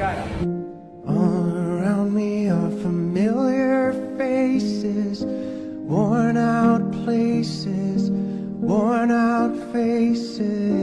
All around me are familiar faces, worn out places, worn out faces.